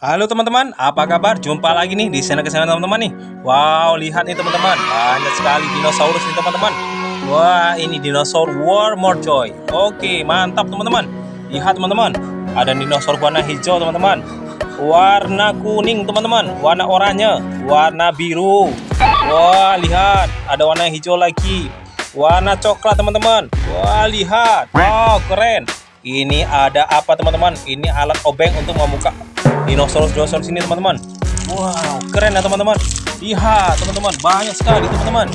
Halo teman-teman, apa kabar? Jumpa lagi nih di channel kesehatan teman-teman nih. Wow, lihat nih teman-teman, banyak sekali dinosaurus nih teman-teman. Wah, ini dinosaur War More Joy. Oke, mantap teman-teman. Lihat teman-teman, ada dinosaur warna hijau teman-teman. Warna kuning teman-teman, warna oranye, warna biru. Wah, lihat, ada warna hijau lagi. Warna coklat teman-teman. Wah, lihat. Wow, keren. Ini ada apa teman-teman? Ini alat obeng untuk membuka dinosaurus-dinosaurus ini teman-teman. Wow, keren ya teman-teman. Lihat teman-teman, banyak sekali teman-teman.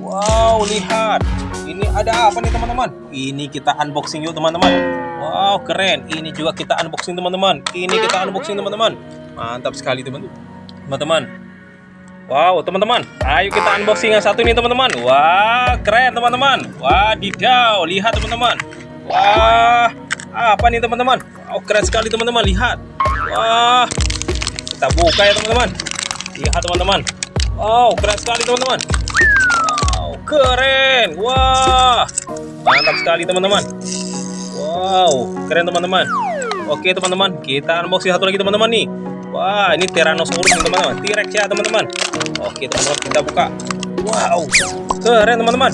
Wow, lihat. Ini ada apa nih teman-teman? Ini kita unboxing yuk teman-teman. Wow, keren. Ini juga kita unboxing teman-teman. Ini kita unboxing teman-teman. Mantap sekali teman-teman. Teman-teman. Wow, teman-teman. Ayo kita unboxing yang satu ini teman-teman. Wah, keren teman-teman. Wadidaw, lihat teman-teman. Wah, apa nih teman-teman? Oh, keren sekali teman-teman. Lihat. Wah, kita buka ya teman-teman. Lihat teman-teman. Wow, keren sekali teman-teman. Wow, keren. Wah, mantap sekali teman-teman. Wow, keren teman-teman. Oke teman-teman, kita unboxing satu lagi teman-teman nih. Wah, ini Tyrannosaurus teman-teman. T-Rex ya teman-teman. Oke teman-teman, kita buka. Wow, keren teman-teman.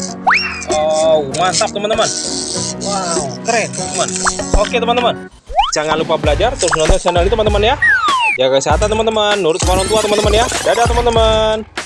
Oh, mantap teman-teman. Wow, keren teman-teman. Oke teman-teman. Jangan lupa belajar terus nonton channel ini teman-teman ya. Jaga kesehatan teman-teman, nurut sama orang tua teman-teman ya. Dadah teman-teman.